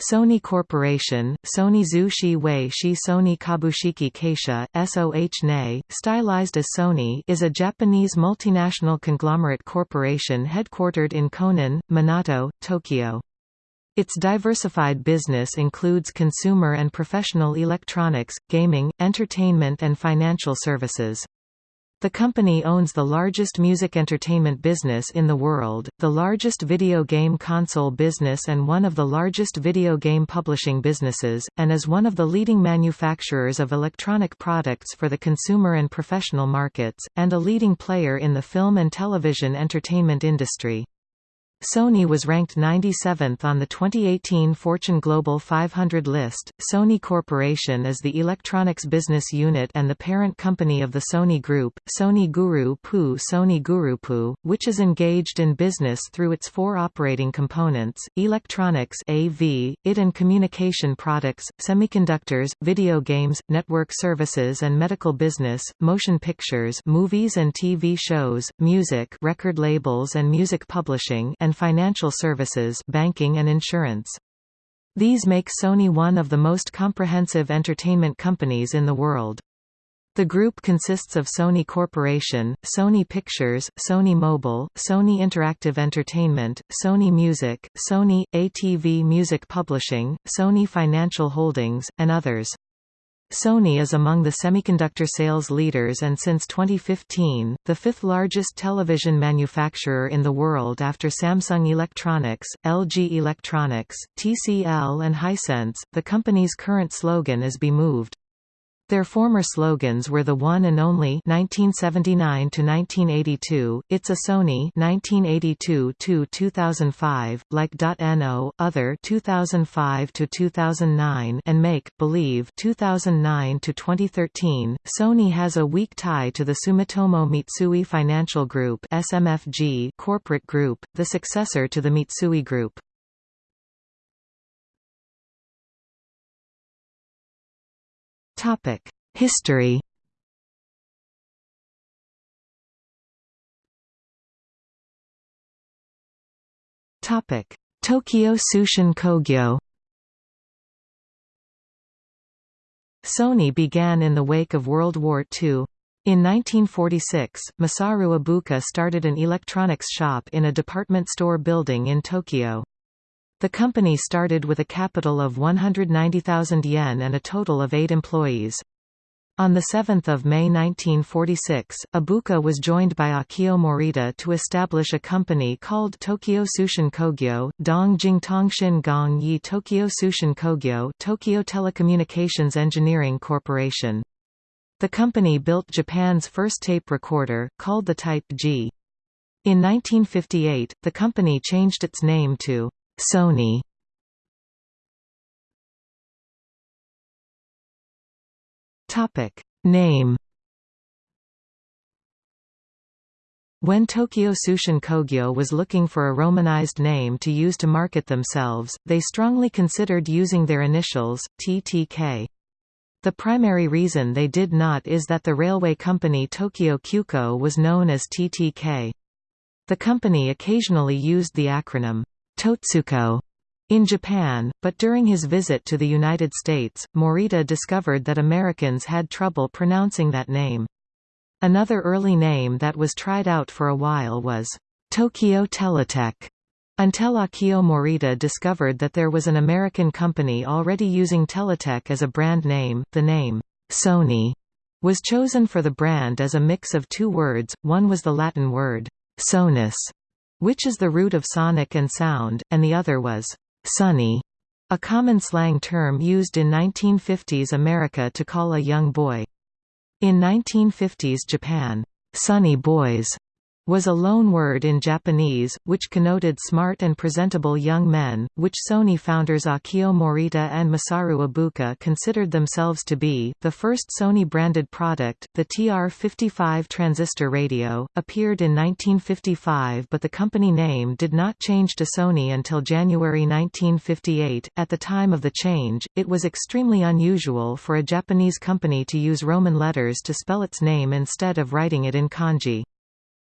Sony Corporation, Sony Zhu Shi Wei Shi Sony Kabushiki Keisha, SOH NE, stylized as Sony is a Japanese multinational conglomerate corporation headquartered in Konan, Minato, Tokyo. Its diversified business includes consumer and professional electronics, gaming, entertainment and financial services. The company owns the largest music entertainment business in the world, the largest video game console business and one of the largest video game publishing businesses, and is one of the leading manufacturers of electronic products for the consumer and professional markets, and a leading player in the film and television entertainment industry. Sony was ranked 97th on the 2018 Fortune Global 500 list. Sony Corporation is the electronics business unit and the parent company of the Sony Group, Sony Guru Pu Sony Gurupu, which is engaged in business through its four operating components: electronics (AV), IT and communication products, semiconductors, video games, network services and medical business, motion pictures, movies and TV shows, music, record labels and music publishing, and financial services banking and insurance. These make Sony one of the most comprehensive entertainment companies in the world. The group consists of Sony Corporation, Sony Pictures, Sony Mobile, Sony Interactive Entertainment, Sony Music, Sony, ATV Music Publishing, Sony Financial Holdings, and others. Sony is among the semiconductor sales leaders and since 2015, the fifth largest television manufacturer in the world after Samsung Electronics, LG Electronics, TCL and Hisense. The company's current slogan is Be Moved. Their former slogans were the one and only 1979 to 1982, It's a Sony 1982 to 2005, like .no, Other 2005 to 2009 and Make Believe 2009 to 2013. Sony has a weak tie to the Sumitomo Mitsui Financial Group (SMFG) corporate group, the successor to the Mitsui Group. Topic: History. Topic: Tokyo Tsushin Kogyo. Sony began in the wake of World War II. In 1946, Masaru Ibuka started an electronics shop in a department store building in Tokyo. The company started with a capital of 190,000 yen and a total of eight employees. On 7 May 1946, Ibuka was joined by Akio Morita to establish a company called Tokyo Tsushin Kogyo, Dong Jingtongshin Gong Yi Tokyo Tsushin Kogyo Tokyo Telecommunications Engineering Corporation. The company built Japan's first tape recorder, called the Type G. In 1958, the company changed its name to Sony Topic Name When Tokyo Tsushin Kogyo was looking for a romanized name to use to market themselves, they strongly considered using their initials, TTK. The primary reason they did not is that the railway company Tokyo Kyuko was known as TTK. The company occasionally used the acronym Totsuko in Japan, but during his visit to the United States, Morita discovered that Americans had trouble pronouncing that name. Another early name that was tried out for a while was Tokyo Teletech, until Akio Morita discovered that there was an American company already using Teletech as a brand name. The name, Sony, was chosen for the brand as a mix of two words, one was the Latin word, sonus, which is the root of sonic and sound, and the other was sunny, a common slang term used in 1950s America to call a young boy. In 1950s Japan, sunny boys was a loan word in Japanese, which connoted smart and presentable young men, which Sony founders Akio Morita and Masaru Ibuka considered themselves to be. The first Sony-branded product, the TR-55 transistor radio, appeared in 1955 but the company name did not change to Sony until January 1958. At the time of the change, it was extremely unusual for a Japanese company to use Roman letters to spell its name instead of writing it in kanji.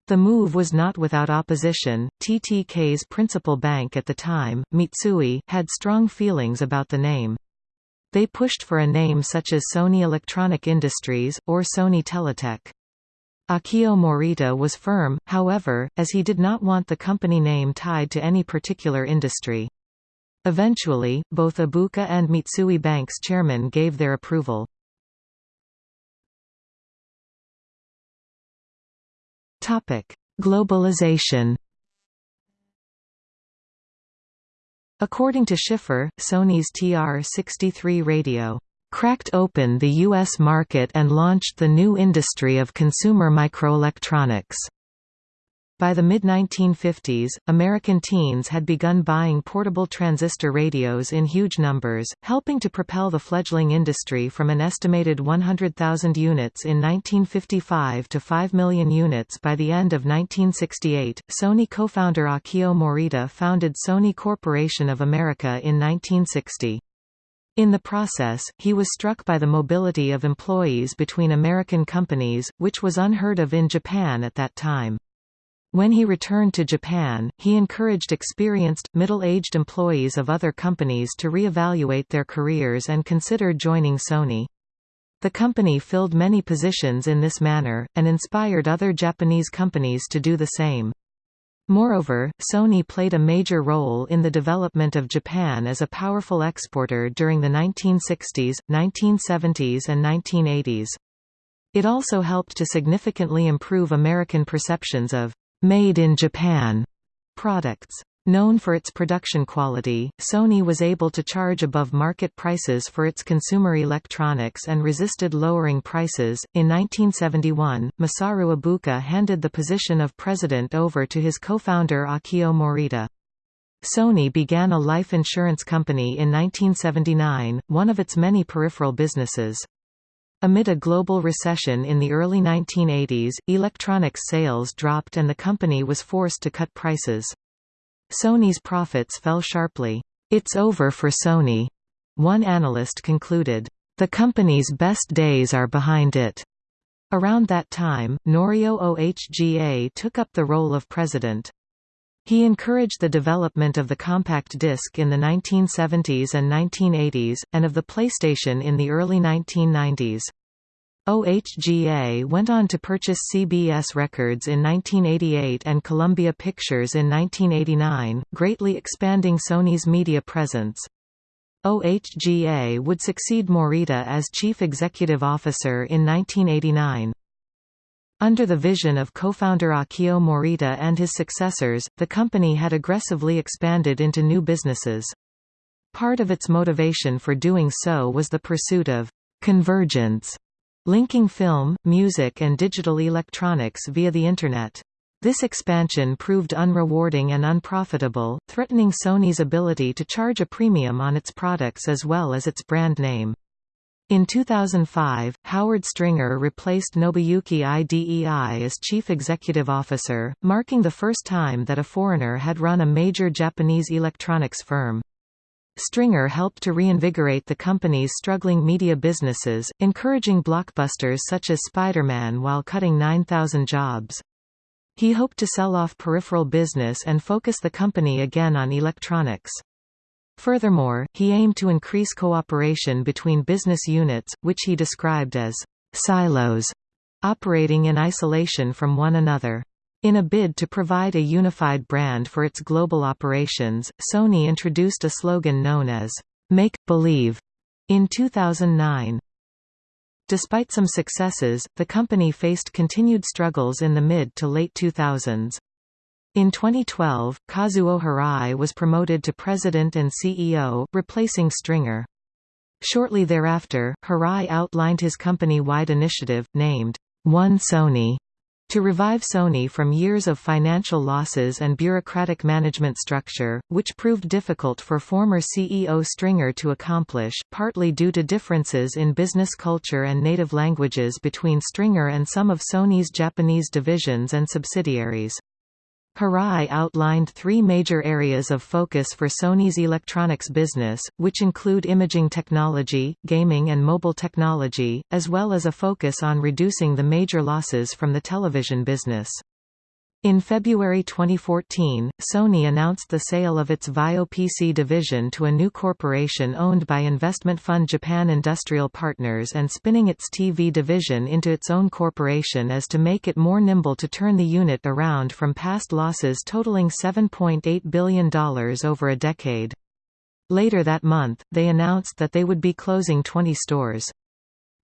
The move was not without opposition. TTK's principal bank at the time, Mitsui, had strong feelings about the name. They pushed for a name such as Sony Electronic Industries, or Sony Teletech. Akio Morita was firm, however, as he did not want the company name tied to any particular industry. Eventually, both Ibuka and Mitsui Bank's chairman gave their approval. Globalization According to Schiffer, Sony's TR-63 radio cracked open the U.S. market and launched the new industry of consumer microelectronics. By the mid-1950s, American teens had begun buying portable transistor radios in huge numbers, helping to propel the fledgling industry from an estimated 100,000 units in 1955 to 5 million units by the end of 1968. Sony co-founder Akio Morita founded Sony Corporation of America in 1960. In the process, he was struck by the mobility of employees between American companies, which was unheard of in Japan at that time. When he returned to Japan, he encouraged experienced, middle-aged employees of other companies to re-evaluate their careers and consider joining Sony. The company filled many positions in this manner, and inspired other Japanese companies to do the same. Moreover, Sony played a major role in the development of Japan as a powerful exporter during the 1960s, 1970s and 1980s. It also helped to significantly improve American perceptions of made in Japan products. Known for its production quality, Sony was able to charge above market prices for its consumer electronics and resisted lowering prices. In 1971, Masaru Ibuka handed the position of president over to his co-founder Akio Morita. Sony began a life insurance company in 1979, one of its many peripheral businesses. Amid a global recession in the early 1980s, electronics sales dropped and the company was forced to cut prices. Sony's profits fell sharply. It's over for Sony. One analyst concluded, the company's best days are behind it. Around that time, Norio Ohga took up the role of president. He encouraged the development of the compact disc in the 1970s and 1980s, and of the PlayStation in the early 1990s. OHGA went on to purchase CBS Records in 1988 and Columbia Pictures in 1989, greatly expanding Sony's media presence. OHGA would succeed Morita as chief executive officer in 1989. Under the vision of co-founder Akio Morita and his successors, the company had aggressively expanded into new businesses. Part of its motivation for doing so was the pursuit of convergence, linking film, music and digital electronics via the Internet. This expansion proved unrewarding and unprofitable, threatening Sony's ability to charge a premium on its products as well as its brand name. In 2005, Howard Stringer replaced Nobuyuki Idei as chief executive officer, marking the first time that a foreigner had run a major Japanese electronics firm. Stringer helped to reinvigorate the company's struggling media businesses, encouraging blockbusters such as Spider-Man while cutting 9,000 jobs. He hoped to sell off peripheral business and focus the company again on electronics. Furthermore, he aimed to increase cooperation between business units, which he described as silos, operating in isolation from one another. In a bid to provide a unified brand for its global operations, Sony introduced a slogan known as, Make, Believe, in 2009. Despite some successes, the company faced continued struggles in the mid to late 2000s. In 2012, Kazuo Hirai was promoted to president and CEO, replacing Stringer. Shortly thereafter, Hirai outlined his company-wide initiative, named, One Sony, to revive Sony from years of financial losses and bureaucratic management structure, which proved difficult for former CEO Stringer to accomplish, partly due to differences in business culture and native languages between Stringer and some of Sony's Japanese divisions and subsidiaries. Hirai outlined three major areas of focus for Sony's electronics business, which include imaging technology, gaming and mobile technology, as well as a focus on reducing the major losses from the television business. In February 2014, Sony announced the sale of its VAIO PC division to a new corporation owned by investment fund Japan Industrial Partners and spinning its TV division into its own corporation as to make it more nimble to turn the unit around from past losses totaling $7.8 billion over a decade. Later that month, they announced that they would be closing 20 stores.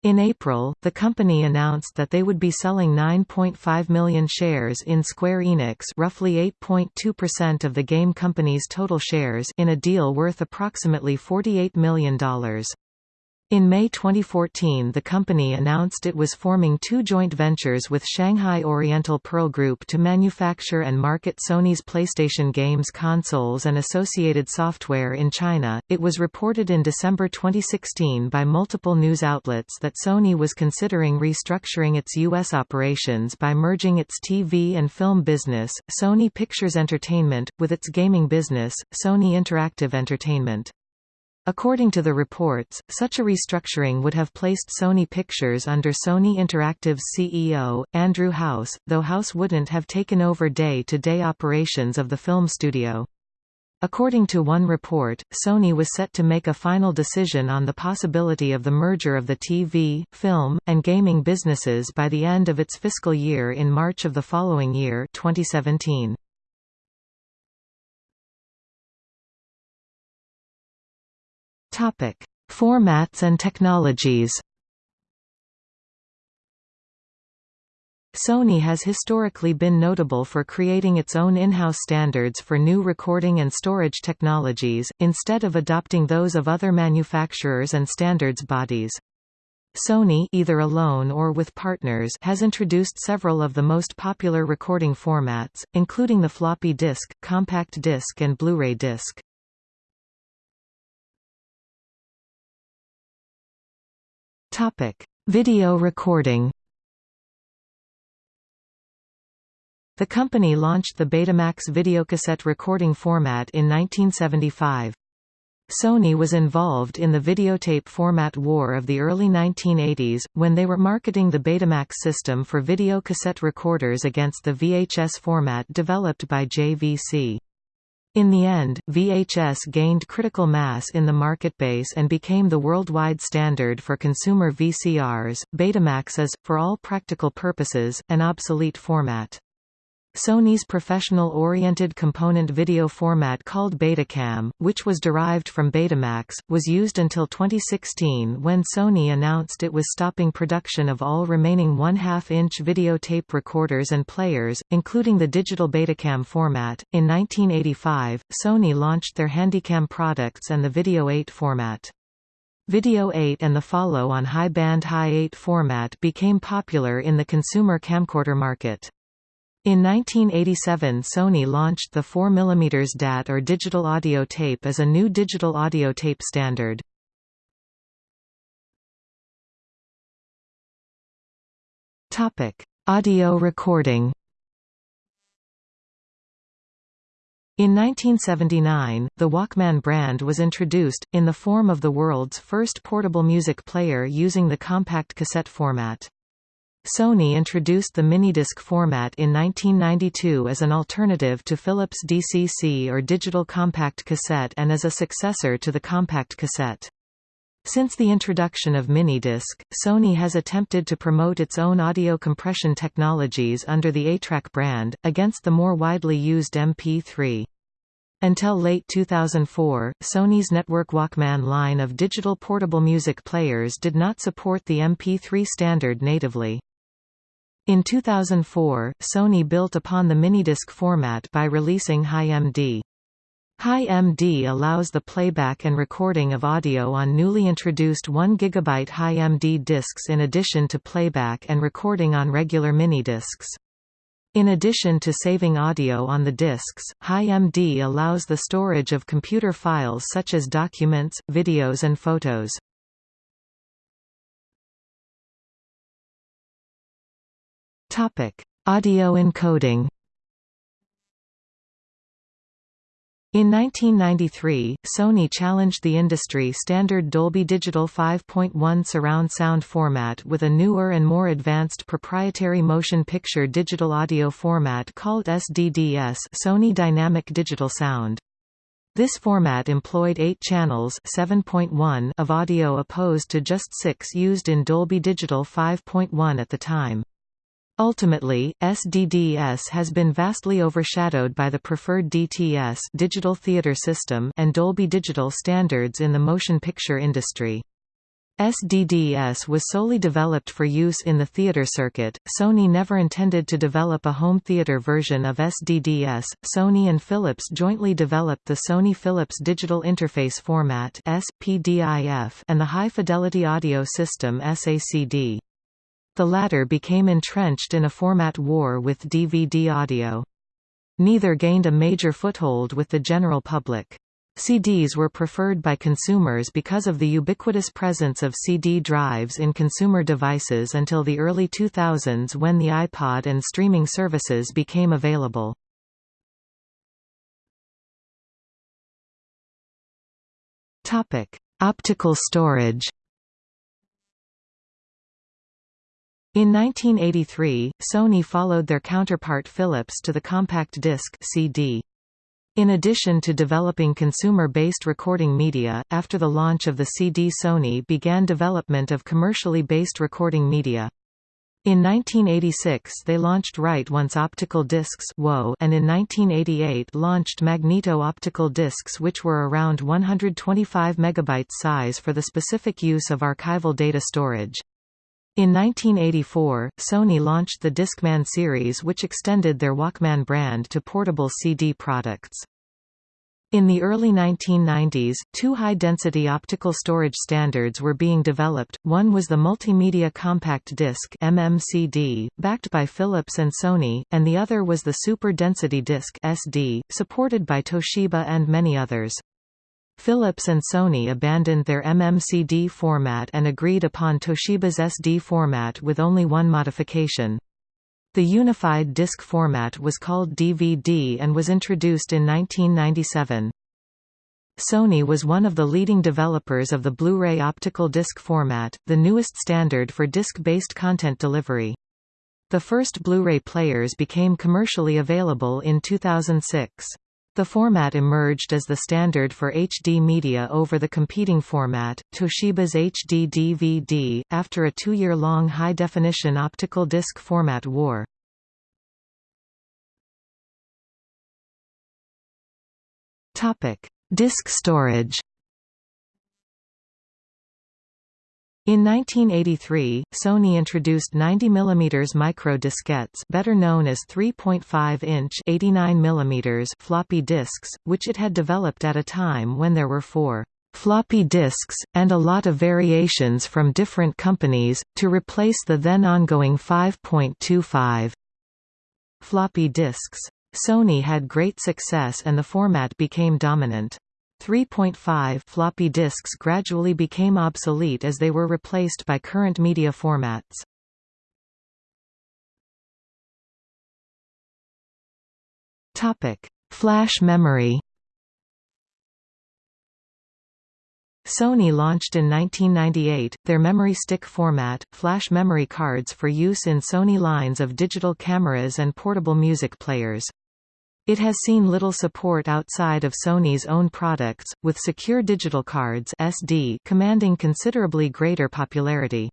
In April, the company announced that they would be selling 9.5 million shares in Square Enix roughly 8.2% of the game company's total shares in a deal worth approximately $48 million. In May 2014 the company announced it was forming two joint ventures with Shanghai Oriental Pearl Group to manufacture and market Sony's PlayStation games consoles and associated software in China. It was reported in December 2016 by multiple news outlets that Sony was considering restructuring its U.S. operations by merging its TV and film business, Sony Pictures Entertainment, with its gaming business, Sony Interactive Entertainment. According to the reports, such a restructuring would have placed Sony Pictures under Sony Interactive's CEO, Andrew House, though House wouldn't have taken over day-to-day -day operations of the film studio. According to one report, Sony was set to make a final decision on the possibility of the merger of the TV, film, and gaming businesses by the end of its fiscal year in March of the following year 2017. Topic: Formats and technologies. Sony has historically been notable for creating its own in-house standards for new recording and storage technologies, instead of adopting those of other manufacturers and standards bodies. Sony either alone or with partners has introduced several of the most popular recording formats, including the floppy disk, compact disc and Blu-ray disc. Topic: Video recording. The company launched the Betamax videocassette recording format in 1975. Sony was involved in the videotape format war of the early 1980s, when they were marketing the Betamax system for video cassette recorders against the VHS format developed by JVC. In the end, VHS gained critical mass in the market base and became the worldwide standard for consumer VCRs. Betamax is, for all practical purposes, an obsolete format. Sony's professional-oriented component video format called Betacam, which was derived from Betamax, was used until 2016 when Sony announced it was stopping production of all remaining 1 2 inch videotape recorders and players, including the digital Betacam format. In 1985, Sony launched their Handycam products and the Video 8 format. Video 8 and the follow-on high-band High 8 format became popular in the consumer camcorder market. In 1987 Sony launched the 4mm DAT or digital audio tape as a new digital audio tape standard. audio recording In 1979, the Walkman brand was introduced, in the form of the world's first portable music player using the compact cassette format. Sony introduced the minidisc format in 1992 as an alternative to Philips DCC or digital compact cassette and as a successor to the compact cassette. Since the introduction of minidisc, Sony has attempted to promote its own audio compression technologies under the ATRAC brand, against the more widely used MP3. Until late 2004, Sony's Network Walkman line of digital portable music players did not support the MP3 standard natively. In 2004, Sony built upon the minidisc format by releasing HiMD. HiMD allows the playback and recording of audio on newly introduced 1 GB HiMD discs in addition to playback and recording on regular minidiscs. In addition to saving audio on the discs, HiMD allows the storage of computer files such as documents, videos and photos. Topic: Audio encoding. In 1993, Sony challenged the industry standard Dolby Digital 5.1 surround sound format with a newer and more advanced proprietary motion picture digital audio format called SDDS Sony Dynamic Digital Sound. This format employed 8 channels 7.1 of audio opposed to just 6 used in Dolby Digital 5.1 at the time. Ultimately, SDDS has been vastly overshadowed by the preferred DTS digital theater system and Dolby Digital standards in the motion picture industry. SDDS was solely developed for use in the theater circuit. Sony never intended to develop a home theater version of SDDS. Sony and Philips jointly developed the Sony Philips Digital Interface Format (SPDIF) and the High Fidelity Audio System (SACD). The latter became entrenched in a format war with DVD audio. Neither gained a major foothold with the general public. CDs were preferred by consumers because of the ubiquitous presence of CD drives in consumer devices until the early 2000s when the iPod and streaming services became available. Optical storage In 1983, Sony followed their counterpart Philips to the compact disc CD. In addition to developing consumer-based recording media, after the launch of the CD Sony began development of commercially based recording media. In 1986 they launched Write Once Optical Discs and in 1988 launched Magneto Optical Discs which were around 125 MB size for the specific use of archival data storage. In 1984, Sony launched the Discman series which extended their Walkman brand to portable CD products. In the early 1990s, two high-density optical storage standards were being developed, one was the Multimedia Compact Disc MMCD, backed by Philips and Sony, and the other was the Super Density Disc SD, supported by Toshiba and many others. Philips and Sony abandoned their MMCD format and agreed upon Toshiba's SD format with only one modification. The unified disc format was called DVD and was introduced in 1997. Sony was one of the leading developers of the Blu-ray optical disc format, the newest standard for disc-based content delivery. The first Blu-ray players became commercially available in 2006. The format emerged as the standard for HD media over the competing format, Toshiba's HD DVD, after a two-year-long high-definition optical disc format war. Disc storage In 1983, Sony introduced 90 mm micro diskettes, better known as 3.5-inch (89 mm) floppy disks, which it had developed at a time when there were four floppy disks, and a lot of variations from different companies, to replace the then ongoing 5.25 floppy disks. Sony had great success and the format became dominant. 3.5 floppy disks gradually became obsolete as they were replaced by current media formats. Topic: Flash memory. Sony launched in 1998, their memory stick format, flash memory cards for use in Sony lines of digital cameras and portable music players. It has seen little support outside of Sony's own products, with secure digital cards SD commanding considerably greater popularity.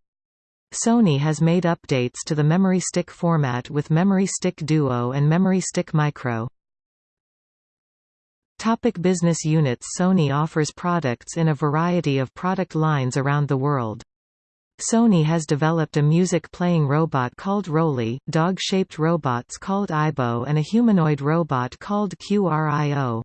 Sony has made updates to the Memory Stick format with Memory Stick Duo and Memory Stick Micro. Topic business units Sony offers products in a variety of product lines around the world. Sony has developed a music-playing robot called Rolly, dog-shaped robots called AIBO and a humanoid robot called QRIO.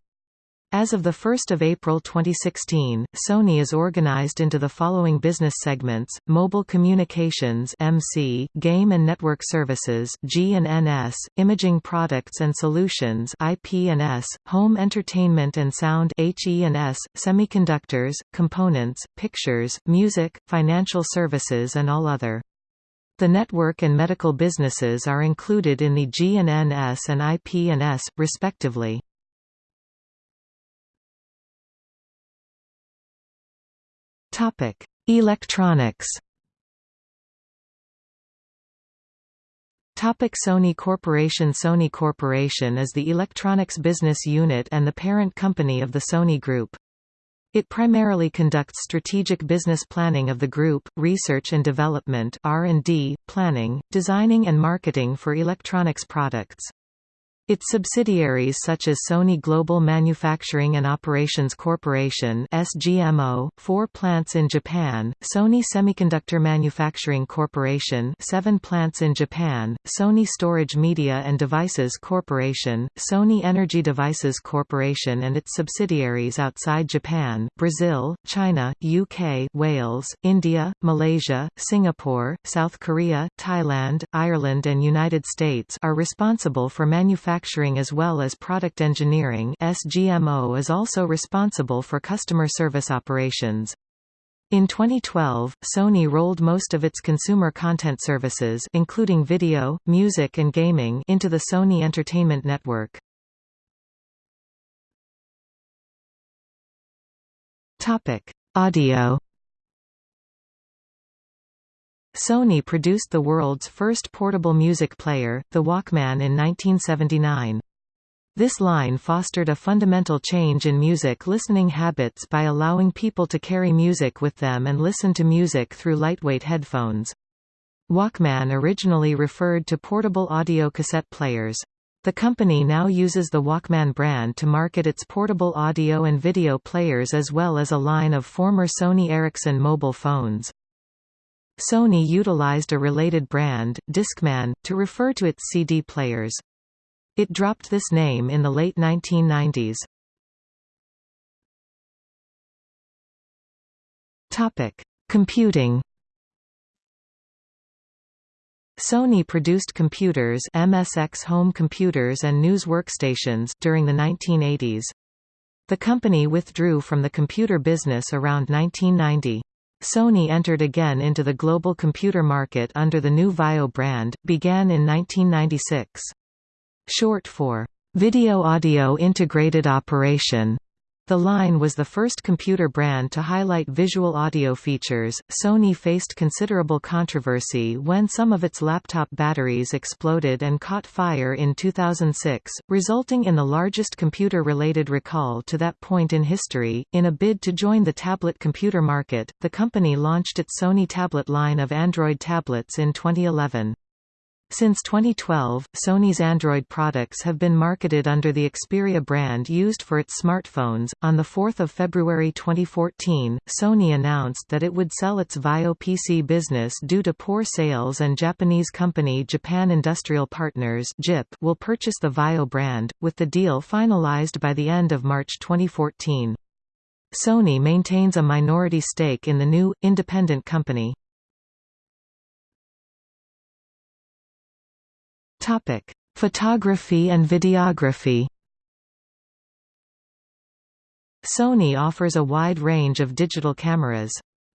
As of 1 April 2016, Sony is organized into the following business segments, Mobile Communications MC, Game and Network Services G&NS, Imaging Products and Solutions IP&S, Home Entertainment and Sound HE&S, Semiconductors, Components, Pictures, Music, Financial Services and all other. The network and medical businesses are included in the G&NS and IP&S, respectively. Electronics Topic Sony Corporation Sony Corporation is the electronics business unit and the parent company of the Sony Group. It primarily conducts strategic business planning of the group, research and development R&D, planning, designing and marketing for electronics products. Its subsidiaries such as Sony Global Manufacturing and Operations Corporation SGMO, four plants in Japan, Sony Semiconductor Manufacturing Corporation seven plants in Japan, Sony Storage Media and Devices Corporation, Sony Energy Devices Corporation and its subsidiaries outside Japan, Brazil, China, UK, Wales, India, Malaysia, Singapore, South Korea, Thailand, Ireland and United States are responsible for manufacturing manufacturing as well as product engineering SGMO is also responsible for customer service operations. In 2012, Sony rolled most of its consumer content services including video, music and gaming into the Sony Entertainment Network. Topic: Audio Sony produced the world's first portable music player, the Walkman in 1979. This line fostered a fundamental change in music listening habits by allowing people to carry music with them and listen to music through lightweight headphones. Walkman originally referred to portable audio cassette players. The company now uses the Walkman brand to market its portable audio and video players as well as a line of former Sony Ericsson mobile phones. Sony utilized a related brand, Discman, to refer to its CD players. It dropped this name in the late 1990s. Topic: Computing. Sony produced computers MSX home computers and news workstations during the 1980s. The company withdrew from the computer business around 1990. Sony entered again into the global computer market under the new VAIO brand, began in 1996. Short for Video Audio Integrated Operation, the line was the first computer brand to highlight visual audio features. Sony faced considerable controversy when some of its laptop batteries exploded and caught fire in 2006, resulting in the largest computer related recall to that point in history. In a bid to join the tablet computer market, the company launched its Sony tablet line of Android tablets in 2011. Since 2012, Sony's Android products have been marketed under the Xperia brand used for its smartphones. On 4 February 2014, Sony announced that it would sell its VAIO PC business due to poor sales and Japanese company Japan Industrial Partners JIP will purchase the VAIO brand, with the deal finalized by the end of March 2014. Sony maintains a minority stake in the new, independent company. Topic: Photography and videography. Sony offers a wide range of digital cameras.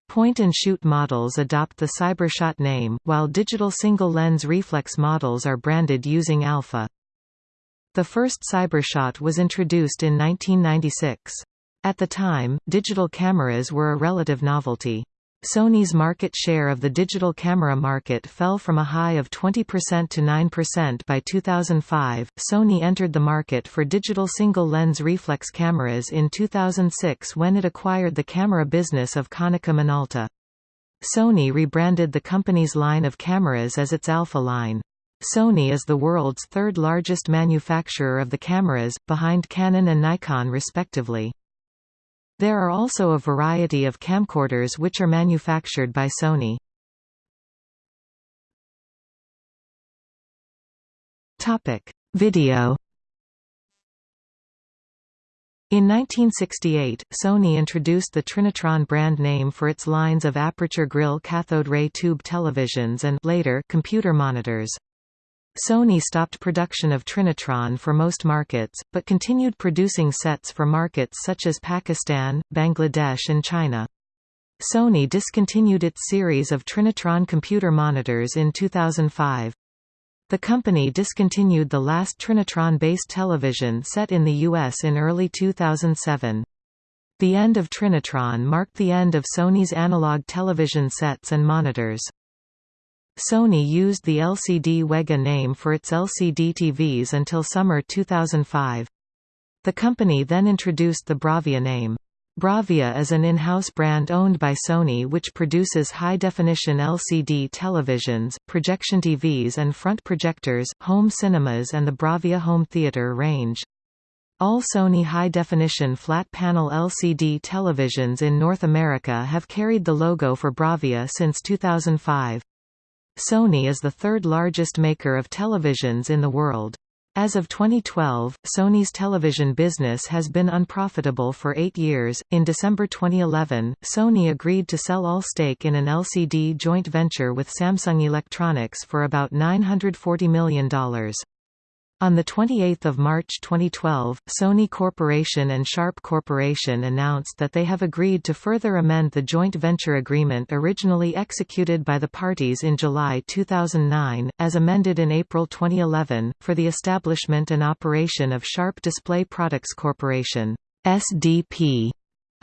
Point-and-shoot models adopt the Cybershot name, while digital single-lens reflex models are branded using Alpha. The first Cybershot was introduced in 1996. At the time, digital cameras were a relative novelty. Sony's market share of the digital camera market fell from a high of 20% to 9% by 2005. Sony entered the market for digital single lens reflex cameras in 2006 when it acquired the camera business of Konica Minolta. Sony rebranded the company's line of cameras as its Alpha line. Sony is the world's third largest manufacturer of the cameras, behind Canon and Nikon respectively. There are also a variety of camcorders which are manufactured by Sony. Video. In 1968, Sony introduced the Trinitron brand name for its lines of aperture grille cathode ray tube televisions and later computer monitors. Sony stopped production of Trinitron for most markets, but continued producing sets for markets such as Pakistan, Bangladesh and China. Sony discontinued its series of Trinitron computer monitors in 2005. The company discontinued the last Trinitron-based television set in the U.S. in early 2007. The end of Trinitron marked the end of Sony's analog television sets and monitors. Sony used the LCD Wega name for its LCD TVs until summer 2005. The company then introduced the Bravia name. Bravia is an in-house brand owned by Sony which produces high-definition LCD televisions, projection TVs and front projectors, home cinemas and the Bravia home theater range. All Sony high-definition flat-panel LCD televisions in North America have carried the logo for Bravia since 2005. Sony is the third largest maker of televisions in the world. As of 2012, Sony's television business has been unprofitable for eight years. In December 2011, Sony agreed to sell all stake in an LCD joint venture with Samsung Electronics for about $940 million. On 28 March 2012, Sony Corporation and Sharp Corporation announced that they have agreed to further amend the joint venture agreement originally executed by the parties in July 2009, as amended in April 2011, for the establishment and operation of Sharp Display Products Corporation SDP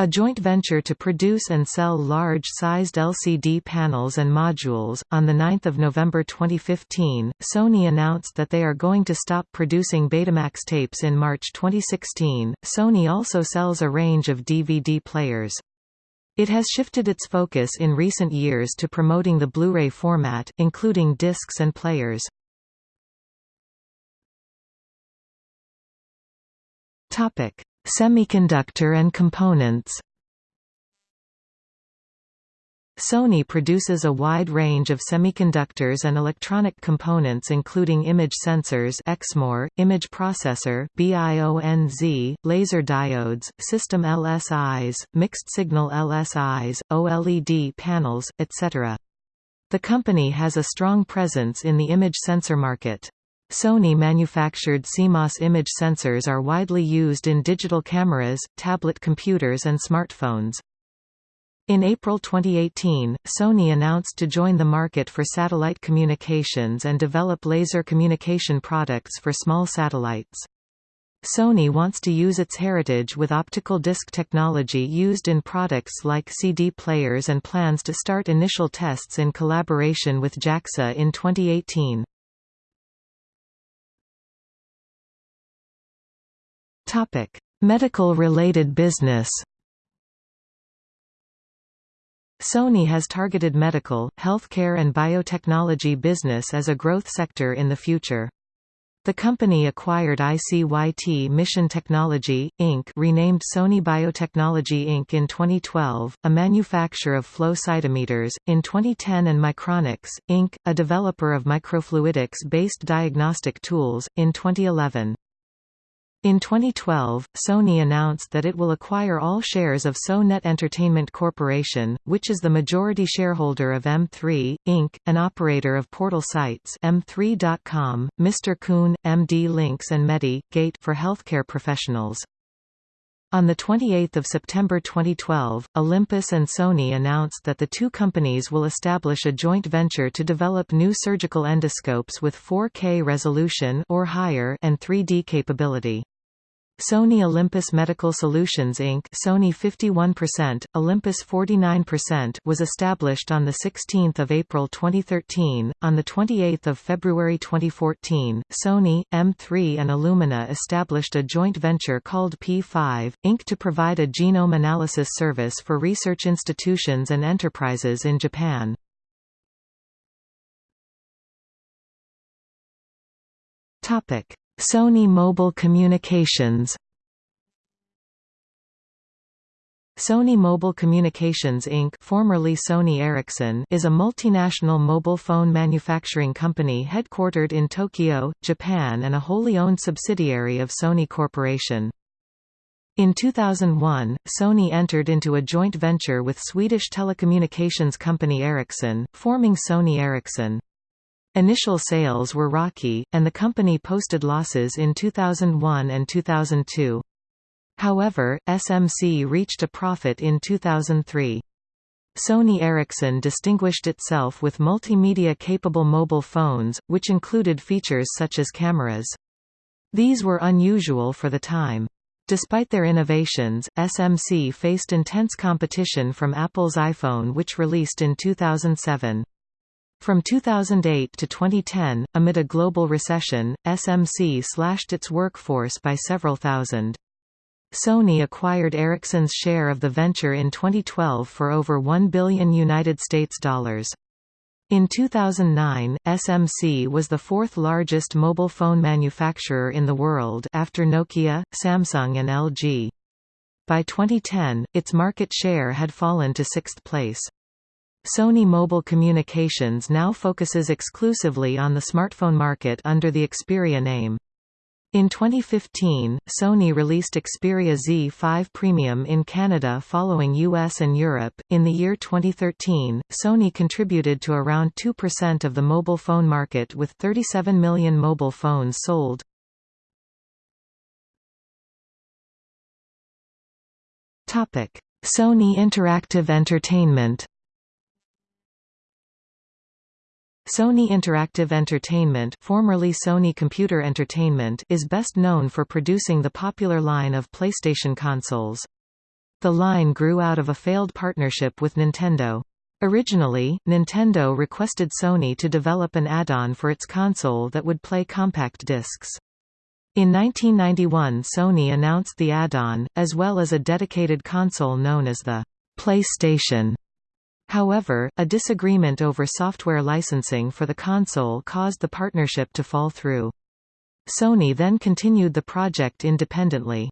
a joint venture to produce and sell large-sized LCD panels and modules. On the 9th of November 2015, Sony announced that they are going to stop producing Betamax tapes in March 2016. Sony also sells a range of DVD players. It has shifted its focus in recent years to promoting the Blu-ray format, including discs and players. Topic: Semiconductor and components Sony produces a wide range of semiconductors and electronic components including image sensors Exmor, image processor BIONZ, laser diodes, system LSIs, mixed-signal LSIs, OLED panels, etc. The company has a strong presence in the image sensor market. Sony manufactured CMOS image sensors are widely used in digital cameras, tablet computers and smartphones. In April 2018, Sony announced to join the market for satellite communications and develop laser communication products for small satellites. Sony wants to use its heritage with optical disc technology used in products like CD players and plans to start initial tests in collaboration with JAXA in 2018. Topic: Medical-related business. Sony has targeted medical, healthcare and biotechnology business as a growth sector in the future. The company acquired ICYT Mission Technology, Inc. renamed Sony Biotechnology Inc. in 2012, a manufacturer of flow cytometers, in 2010 and Micronics, Inc., a developer of microfluidics-based diagnostic tools, in 2011. In 2012, Sony announced that it will acquire all shares of SoNet Entertainment Corporation, which is the majority shareholder of M3, Inc., an operator of portal sites M3.com, Mr. Coon, MD Links and Medi, Gate for healthcare professionals. On 28 September 2012, Olympus and Sony announced that the two companies will establish a joint venture to develop new surgical endoscopes with 4K resolution or higher and 3D capability. Sony Olympus Medical Solutions Inc. Sony 51%, Olympus 49% was established on the 16th of April 2013. On the 28th of February 2014, Sony, M3 and Illumina established a joint venture called P5 Inc. to provide a genome analysis service for research institutions and enterprises in Japan. Topic: Sony Mobile Communications Sony Mobile Communications Inc. formerly Sony Ericsson is a multinational mobile phone manufacturing company headquartered in Tokyo, Japan and a wholly owned subsidiary of Sony Corporation. In 2001, Sony entered into a joint venture with Swedish telecommunications company Ericsson, forming Sony Ericsson. Initial sales were rocky, and the company posted losses in 2001 and 2002. However, SMC reached a profit in 2003. Sony Ericsson distinguished itself with multimedia-capable mobile phones, which included features such as cameras. These were unusual for the time. Despite their innovations, SMC faced intense competition from Apple's iPhone which released in 2007. From 2008 to 2010, amid a global recession, SMC slashed its workforce by several thousand. Sony acquired Ericsson's share of the venture in 2012 for over 1 billion United States dollars. In 2009, SMC was the fourth largest mobile phone manufacturer in the world after Nokia, Samsung and LG. By 2010, its market share had fallen to sixth place. Sony Mobile Communications now focuses exclusively on the smartphone market under the Xperia name. In 2015, Sony released Xperia Z5 Premium in Canada following US and Europe. In the year 2013, Sony contributed to around 2% of the mobile phone market with 37 million mobile phones sold. Topic: Sony Interactive Entertainment Sony Interactive Entertainment formerly Sony Computer Entertainment is best known for producing the popular line of PlayStation consoles. The line grew out of a failed partnership with Nintendo. Originally, Nintendo requested Sony to develop an add-on for its console that would play compact discs. In 1991 Sony announced the add-on, as well as a dedicated console known as the PlayStation. However, a disagreement over software licensing for the console caused the partnership to fall through. Sony then continued the project independently.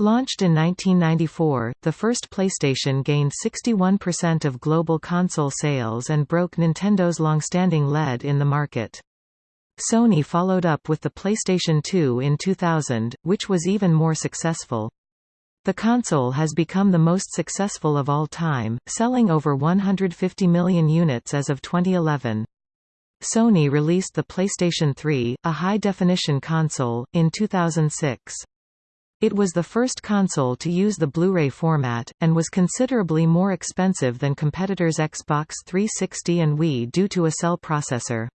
Launched in 1994, the first PlayStation gained 61% of global console sales and broke Nintendo's long-standing lead in the market. Sony followed up with the PlayStation 2 in 2000, which was even more successful. The console has become the most successful of all time, selling over 150 million units as of 2011. Sony released the PlayStation 3, a high-definition console, in 2006. It was the first console to use the Blu-ray format, and was considerably more expensive than competitors Xbox 360 and Wii due to a cell processor.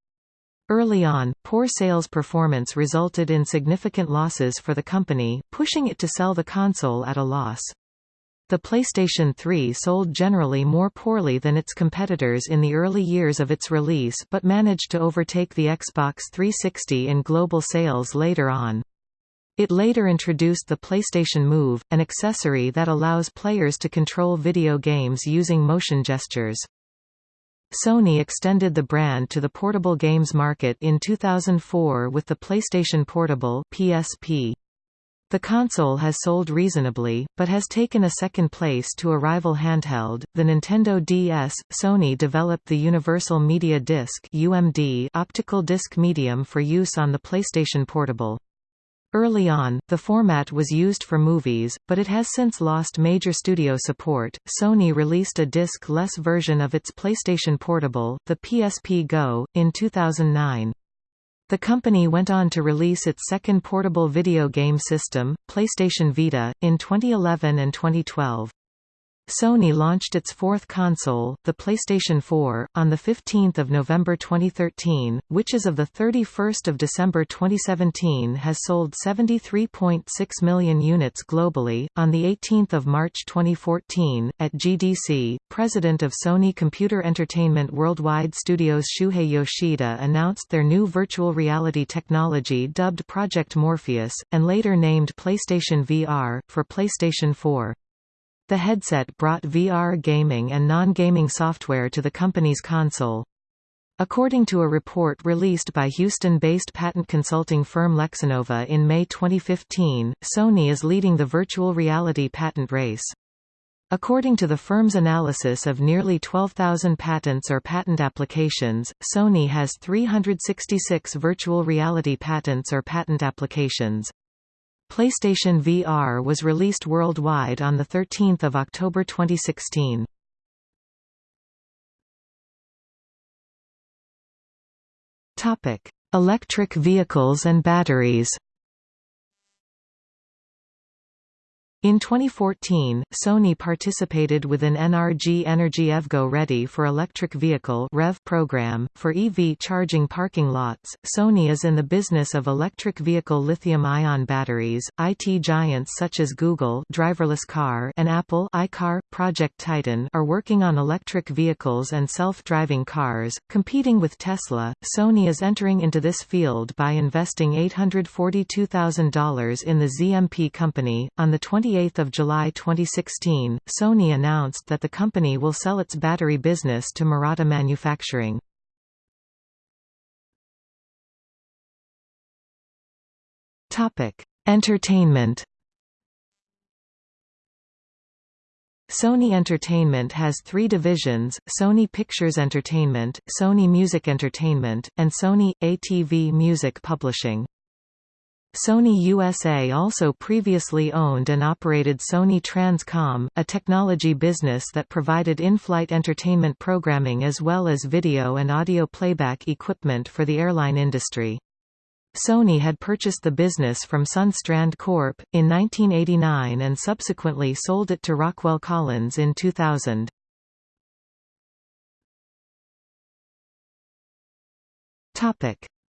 Early on, poor sales performance resulted in significant losses for the company, pushing it to sell the console at a loss. The PlayStation 3 sold generally more poorly than its competitors in the early years of its release but managed to overtake the Xbox 360 in global sales later on. It later introduced the PlayStation Move, an accessory that allows players to control video games using motion gestures. Sony extended the brand to the portable games market in 2004 with the PlayStation Portable PSP. The console has sold reasonably, but has taken a second place to a rival handheld, the Nintendo DS. Sony developed the Universal Media Disc (UMD) optical disc medium for use on the PlayStation Portable. Early on, the format was used for movies, but it has since lost major studio support. Sony released a disc-less version of its PlayStation Portable, the PSP Go, in 2009. The company went on to release its second portable video game system, PlayStation Vita, in 2011 and 2012. Sony launched its fourth console, the PlayStation 4, on 15 November 2013, which as of 31 December 2017 has sold 73.6 million units globally. On 18 March 2014, at GDC, President of Sony Computer Entertainment Worldwide Studios Shuhei Yoshida announced their new virtual reality technology dubbed Project Morpheus, and later named PlayStation VR, for PlayStation 4. The headset brought VR gaming and non-gaming software to the company's console. According to a report released by Houston-based patent consulting firm Lexinnova in May 2015, Sony is leading the virtual reality patent race. According to the firm's analysis of nearly 12,000 patents or patent applications, Sony has 366 virtual reality patents or patent applications. PlayStation VR was released worldwide on 13 October 2016. Electric vehicles and batteries In 2014, Sony participated with an NRG Energy EVGO Ready for Electric Vehicle REV program. For EV charging parking lots, Sony is in the business of electric vehicle lithium-ion batteries. IT giants such as Google driverless car and Apple iCar, Project Titan are working on electric vehicles and self-driving cars. Competing with Tesla, Sony is entering into this field by investing $842,000 in the ZMP company. On the 28th 28 July 2016, Sony announced that the company will sell its battery business to Murata Manufacturing. Entertainment Sony Entertainment has three divisions, Sony Pictures Entertainment, Sony Music Entertainment, and Sony – ATV Music Publishing. Sony USA also previously owned and operated Sony Transcom, a technology business that provided in-flight entertainment programming as well as video and audio playback equipment for the airline industry. Sony had purchased the business from Sundstrand Corp. in 1989 and subsequently sold it to Rockwell Collins in 2000.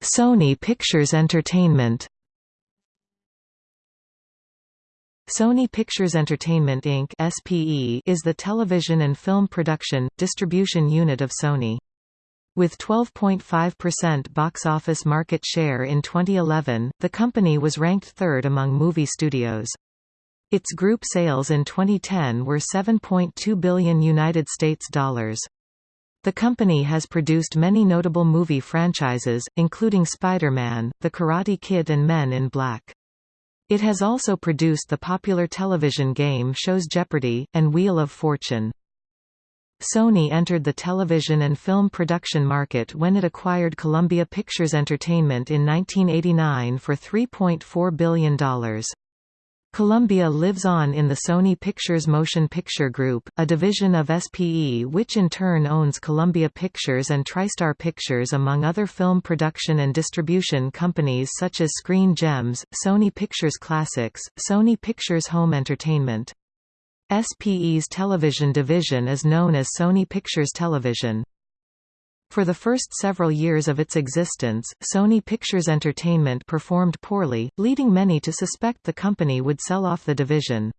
Sony Pictures Entertainment Sony Pictures Entertainment Inc. (SPE) is the television and film production distribution unit of Sony. With 12.5% box office market share in 2011, the company was ranked third among movie studios. Its group sales in 2010 were 7.2 billion United States dollars. The company has produced many notable movie franchises, including Spider-Man, The Karate Kid and Men in Black. It has also produced the popular television game shows Jeopardy! and Wheel of Fortune. Sony entered the television and film production market when it acquired Columbia Pictures Entertainment in 1989 for $3.4 billion. Columbia lives on in the Sony Pictures Motion Picture Group, a division of SPE which in turn owns Columbia Pictures and TriStar Pictures among other film production and distribution companies such as Screen Gems, Sony Pictures Classics, Sony Pictures Home Entertainment. SPE's television division is known as Sony Pictures Television. For the first several years of its existence, Sony Pictures Entertainment performed poorly, leading many to suspect the company would sell off the division.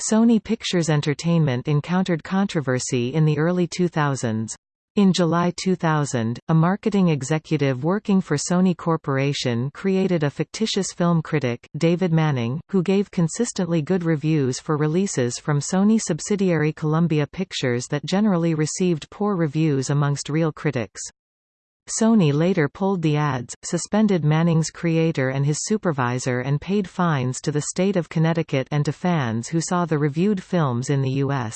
Sony Pictures Entertainment encountered controversy in the early 2000s. In July 2000, a marketing executive working for Sony Corporation created a fictitious film critic, David Manning, who gave consistently good reviews for releases from Sony subsidiary Columbia Pictures that generally received poor reviews amongst real critics. Sony later pulled the ads, suspended Manning's creator and his supervisor and paid fines to the state of Connecticut and to fans who saw the reviewed films in the U.S.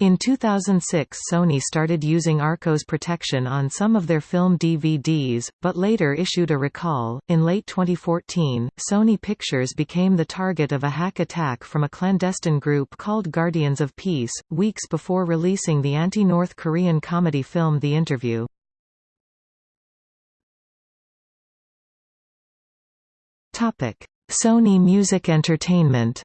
In 2006 Sony started using ARccOS protection on some of their film DVDs, but later issued a recall. In late 2014, Sony Pictures became the target of a hack attack from a clandestine group called Guardians of Peace, weeks before releasing the anti-North Korean comedy film The Interview. Sony Music Entertainment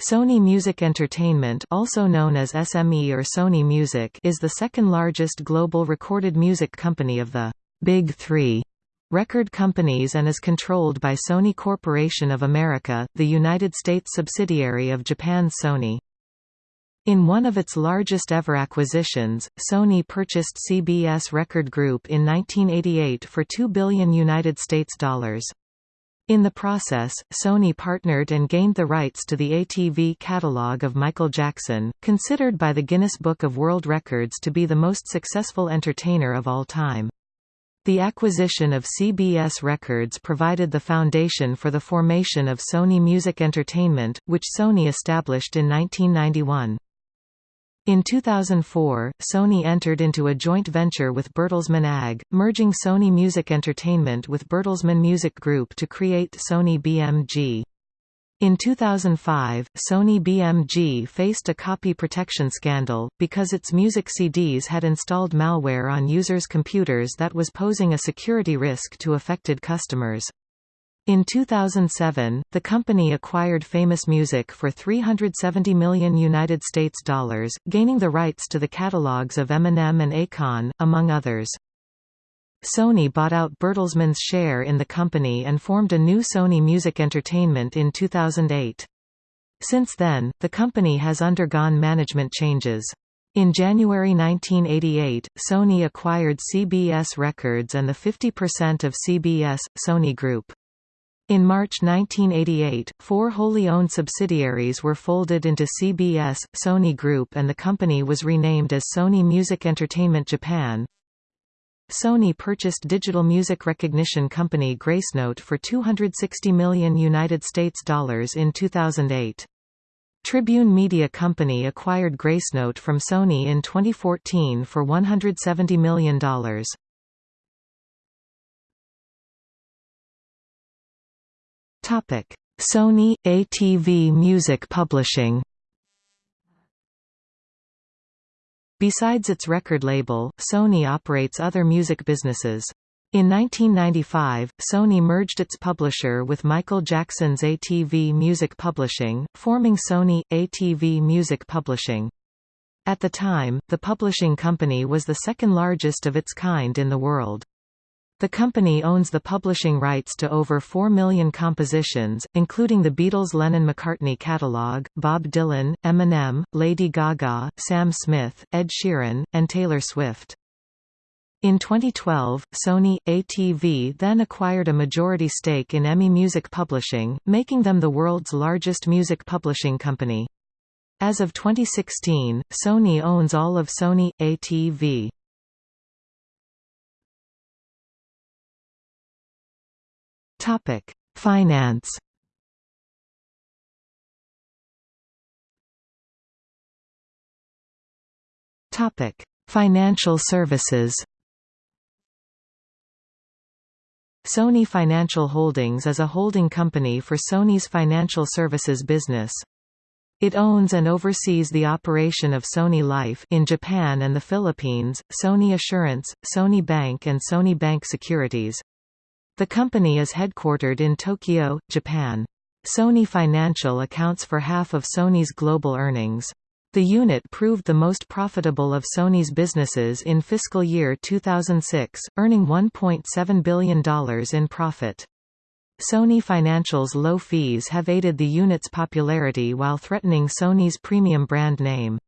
Sony Music Entertainment also known as SME or Sony Music is the second largest global recorded music company of the Big Three record companies and is controlled by Sony Corporation of America, the United States subsidiary of Japan's Sony. In one of its largest ever acquisitions, Sony purchased CBS Record Group in 1988 for 2 billion United States dollars. In the process, Sony partnered and gained the rights to the ATV catalog of Michael Jackson, considered by the Guinness Book of World Records to be the most successful entertainer of all time. The acquisition of CBS Records provided the foundation for the formation of Sony Music Entertainment, which Sony established in 1991. In 2004, Sony entered into a joint venture with Bertelsmann AG, merging Sony Music Entertainment with Bertelsmann Music Group to create Sony BMG. In 2005, Sony BMG faced a copy protection scandal, because its music CDs had installed malware on users' computers that was posing a security risk to affected customers. In 2007, the company acquired Famous Music for 370 million United States dollars, gaining the rights to the catalogs of Eminem and Akon, among others. Sony bought out Bertelsmann's share in the company and formed a new Sony Music Entertainment in 2008. Since then, the company has undergone management changes. In January 1988, Sony acquired CBS Records and the 50% of CBS, Sony Group. In March 1988, four wholly owned subsidiaries were folded into CBS, Sony Group and the company was renamed as Sony Music Entertainment Japan. Sony purchased digital music recognition company Gracenote for 260 million United States dollars in 2008. Tribune Media Company acquired Gracenote from Sony in 2014 for $170 million. Topic: Sony ATV Music Publishing. Besides its record label, Sony operates other music businesses. In 1995, Sony merged its publisher with Michael Jackson's ATV Music Publishing, forming Sony ATV Music Publishing. At the time, the publishing company was the second largest of its kind in the world. The company owns the publishing rights to over 4 million compositions, including the Beatles' Lennon-McCartney catalog, Bob Dylan, Eminem, Lady Gaga, Sam Smith, Ed Sheeran, and Taylor Swift. In 2012, Sony ATV then acquired a majority stake in EMI Music Publishing, making them the world's largest music publishing company. As of 2016, Sony owns all of Sony ATV. Topic: Finance. Topic: Financial services. Sony Financial Holdings is a holding company for Sony's financial services business. It owns and oversees the operation of Sony Life in Japan and the Philippines, Sony Assurance, Sony Bank and Sony Bank Securities. The company is headquartered in Tokyo, Japan. Sony Financial accounts for half of Sony's global earnings. The unit proved the most profitable of Sony's businesses in fiscal year 2006, earning $1.7 billion in profit. Sony Financial's low fees have aided the unit's popularity while threatening Sony's premium brand name.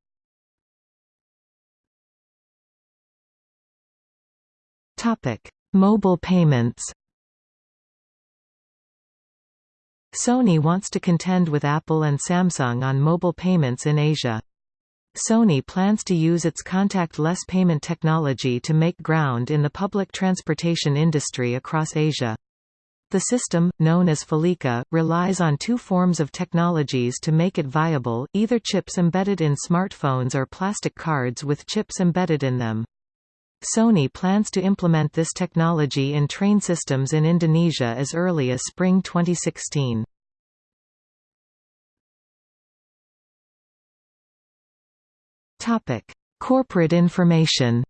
Mobile payments Sony wants to contend with Apple and Samsung on mobile payments in Asia. Sony plans to use its contact-less payment technology to make ground in the public transportation industry across Asia. The system, known as Felica, relies on two forms of technologies to make it viable, either chips embedded in smartphones or plastic cards with chips embedded in them. Sony plans to implement this technology in train systems in Indonesia as early as spring 2016. Topic: Corporate information.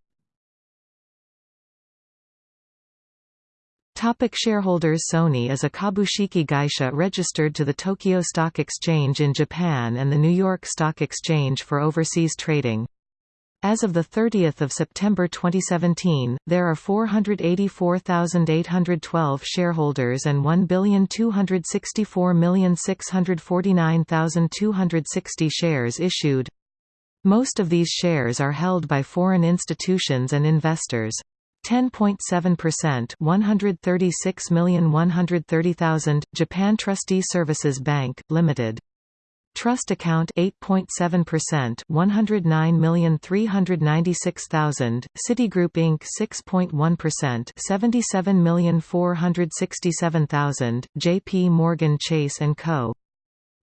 Topic shareholders Sony is a Kabushiki Gaisha registered to the Tokyo Stock Exchange in Japan and the New York Stock Exchange for overseas trading. As of 30 September 2017, there are 484,812 shareholders and 1,264,649,260 shares issued. Most of these shares are held by foreign institutions and investors. 10.7% 136,130,000 Japan Trustee Services Bank Limited Trust account 8.7% 109,396,000 Citigroup Inc 6.1% 77,467,000 JP Morgan Chase Co.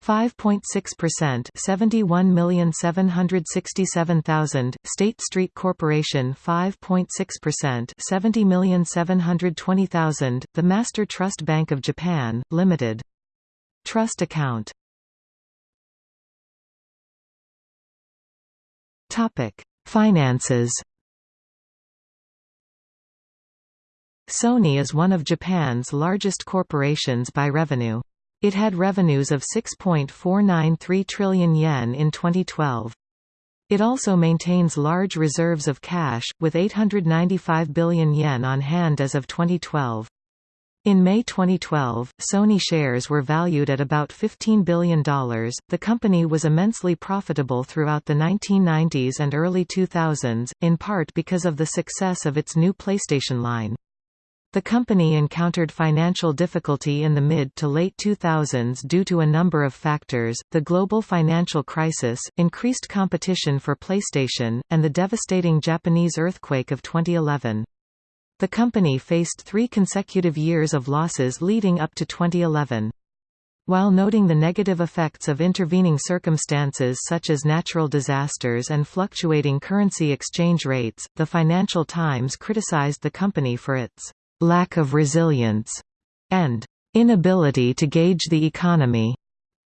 5.6% 71,767,000 State Street Corporation 5.6% 70,720,000 The Master Trust Bank of Japan Limited. Trust account Topic: Finances. Sony is one of Japan's largest corporations by revenue. It had revenues of 6.493 trillion yen in 2012. It also maintains large reserves of cash, with 895 billion yen on hand as of 2012. In May 2012, Sony shares were valued at about $15 billion. The company was immensely profitable throughout the 1990s and early 2000s, in part because of the success of its new PlayStation line. The company encountered financial difficulty in the mid to late 2000s due to a number of factors, the global financial crisis, increased competition for PlayStation, and the devastating Japanese earthquake of 2011. The company faced three consecutive years of losses leading up to 2011. While noting the negative effects of intervening circumstances such as natural disasters and fluctuating currency exchange rates, the Financial Times criticized the company for its lack of resilience, and inability to gauge the economy.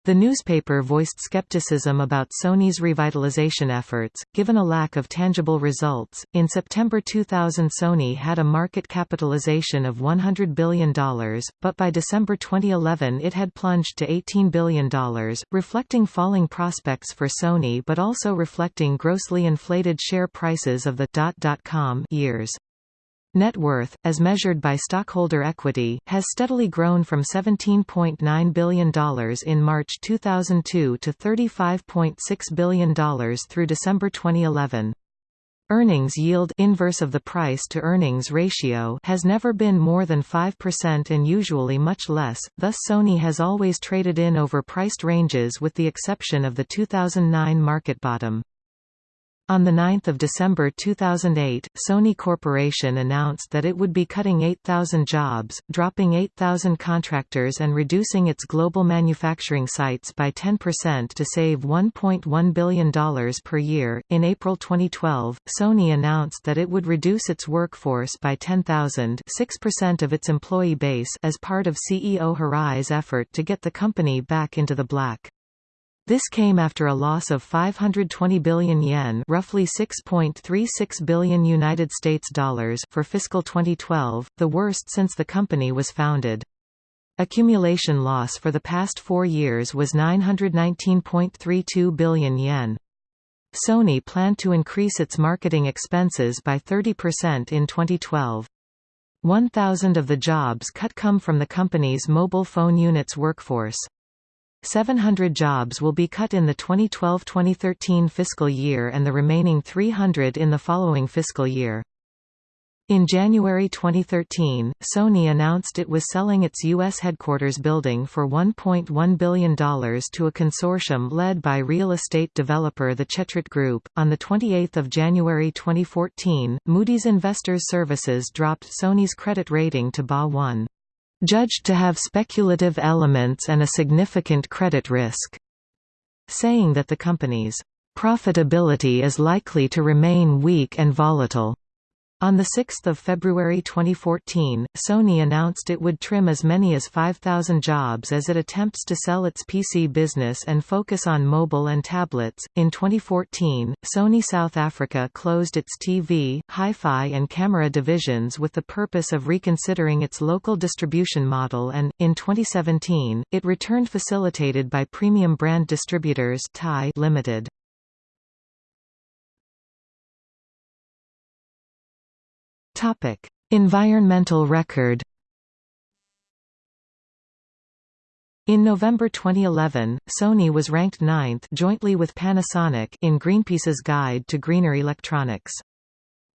The newspaper voiced skepticism about Sony's revitalization efforts, given a lack of tangible results. In September 2000, Sony had a market capitalization of $100 billion, but by December 2011 it had plunged to $18 billion, reflecting falling prospects for Sony but also reflecting grossly inflated share prices of the .com years. Net worth, as measured by stockholder equity, has steadily grown from $17.9 billion in March 2002 to $35.6 billion through December 2011. Earnings yield inverse of the price-to-earnings ratio has never been more than 5% and usually much less, thus Sony has always traded in over priced ranges with the exception of the 2009 market bottom. On 9 December 2008, Sony Corporation announced that it would be cutting 8,000 jobs, dropping 8,000 contractors and reducing its global manufacturing sites by 10% to save $1.1 billion per year. In April 2012, Sony announced that it would reduce its workforce by 10,000 6% of its employee base as part of CEO Hirai's effort to get the company back into the black. This came after a loss of 520 billion yen, roughly 6.36 billion United States dollars for fiscal 2012, the worst since the company was founded. Accumulation loss for the past 4 years was 919.32 billion yen. Sony planned to increase its marketing expenses by 30% in 2012. 1,000 of the jobs cut come from the company's mobile phone units workforce. 700 jobs will be cut in the 2012-2013 fiscal year and the remaining 300 in the following fiscal year. In January 2013, Sony announced it was selling its U.S. headquarters building for $1.1 billion to a consortium led by real estate developer the Chetrit Group. On 28 January 2014, Moody's Investors Services dropped Sony's credit rating to BA1 judged to have speculative elements and a significant credit risk, saying that the company's profitability is likely to remain weak and volatile. On 6 February 2014, Sony announced it would trim as many as 5,000 jobs as it attempts to sell its PC business and focus on mobile and tablets. In 2014, Sony South Africa closed its TV, hi-fi and camera divisions with the purpose of reconsidering its local distribution model and, in 2017, it returned facilitated by premium brand distributors TIE Limited. Topic: Environmental record. In November 2011, Sony was ranked ninth jointly with Panasonic in Greenpeace's Guide to Greener Electronics.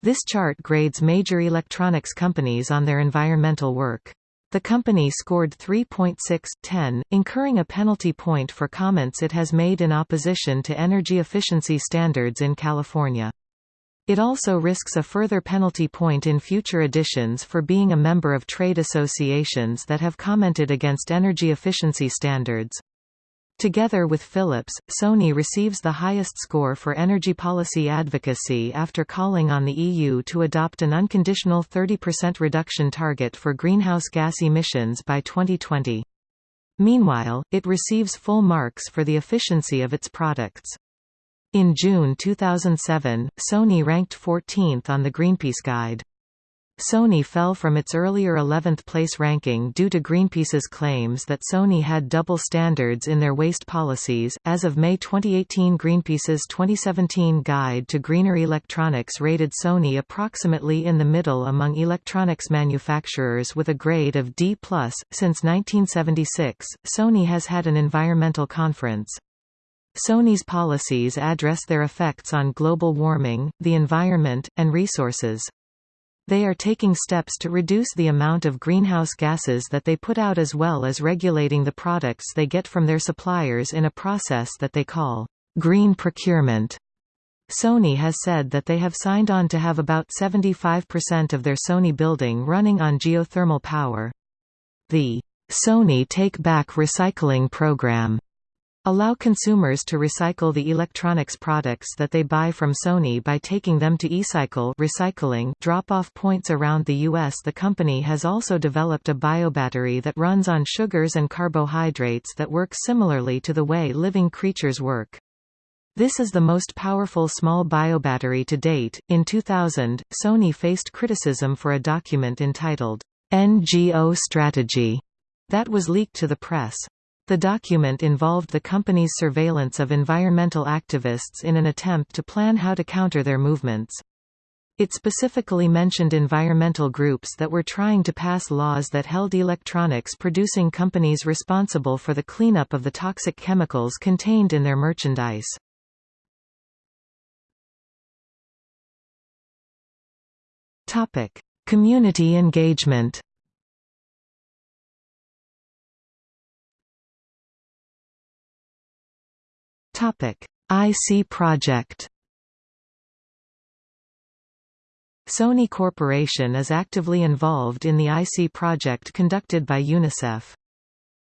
This chart grades major electronics companies on their environmental work. The company scored 3.6/10, incurring a penalty point for comments it has made in opposition to energy efficiency standards in California. It also risks a further penalty point in future editions for being a member of trade associations that have commented against energy efficiency standards. Together with Philips, Sony receives the highest score for energy policy advocacy after calling on the EU to adopt an unconditional 30% reduction target for greenhouse gas emissions by 2020. Meanwhile, it receives full marks for the efficiency of its products. In June 2007, Sony ranked 14th on the Greenpeace Guide. Sony fell from its earlier 11th place ranking due to Greenpeace's claims that Sony had double standards in their waste policies. As of May 2018, Greenpeace's 2017 Guide to Greener Electronics rated Sony approximately in the middle among electronics manufacturers with a grade of D+. Since 1976, Sony has had an environmental conference. Sony's policies address their effects on global warming, the environment, and resources. They are taking steps to reduce the amount of greenhouse gases that they put out as well as regulating the products they get from their suppliers in a process that they call green procurement. Sony has said that they have signed on to have about 75% of their Sony building running on geothermal power. The Sony Take Back Recycling Program Allow consumers to recycle the electronics products that they buy from Sony by taking them to eCycle recycling drop-off points around the U.S. The company has also developed a biobattery that runs on sugars and carbohydrates that work similarly to the way living creatures work. This is the most powerful small biobattery to date. In 2000, Sony faced criticism for a document entitled NGO Strategy that was leaked to the press. The document involved the company's surveillance of environmental activists in an attempt to plan how to counter their movements. It specifically mentioned environmental groups that were trying to pass laws that held electronics producing companies responsible for the cleanup of the toxic chemicals contained in their merchandise. Community engagement EYE SEE project. Sony Corporation is actively involved in the EYE SEE project conducted by UNICEF.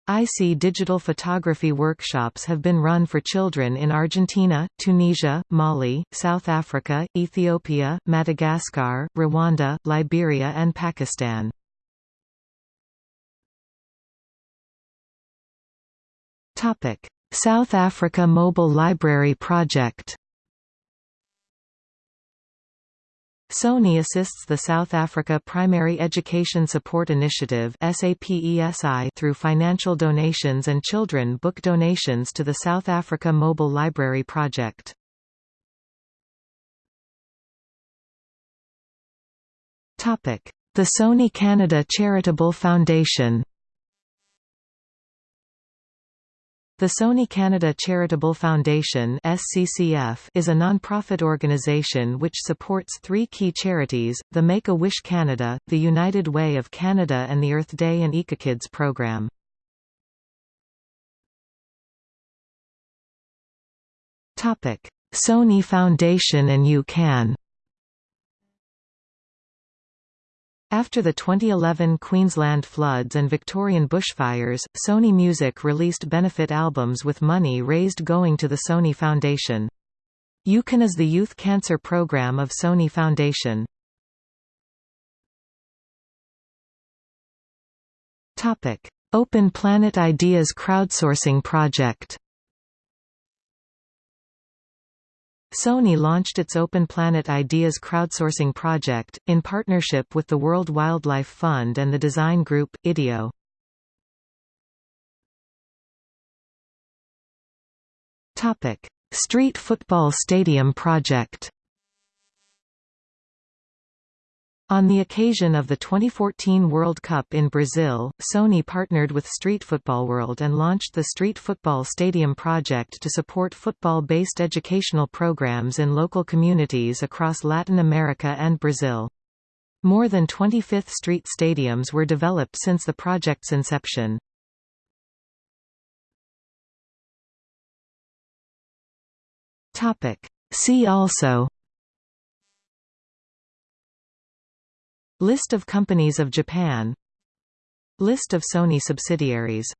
EYE SEE digital photography workshops have been run for children in Argentina, Tunisia, Mali, South Africa, Ethiopia, Madagascar, Rwanda, Liberia and Pakistan. South Africa Mobile Library Project. Sony assists the South Africa Primary Education Support Initiative through financial donations and children book donations to the South Africa Mobile Library Project. The Sony Canada Charitable Foundation The Sony Canada Charitable Foundation SCCF is a non-profit organization which supports three key charities, the Make-A-Wish Canada, the United Way of Canada and the Earth Day and EcoKids program. Sony Foundation and UCAN After the 2011 Queensland floods and Victorian bushfires, Sony Music released benefit albums with money raised going to the Sony Foundation. UCAN is the youth cancer program of Sony Foundation. Open Planet Ideas crowdsourcing project Sony launched its Open Planet Ideas crowdsourcing project, in partnership with the World Wildlife Fund and the design group, IDEO. Street Football Stadium project On the occasion of the 2014 World Cup in Brazil, Sony partnered with Street Football World and launched the Street Football Stadium project to support football-based educational programs in local communities across Latin America and Brazil. More than 20 Fifth Street stadiums were developed since the project's inception. See also List of companies of Japan. List of Sony subsidiaries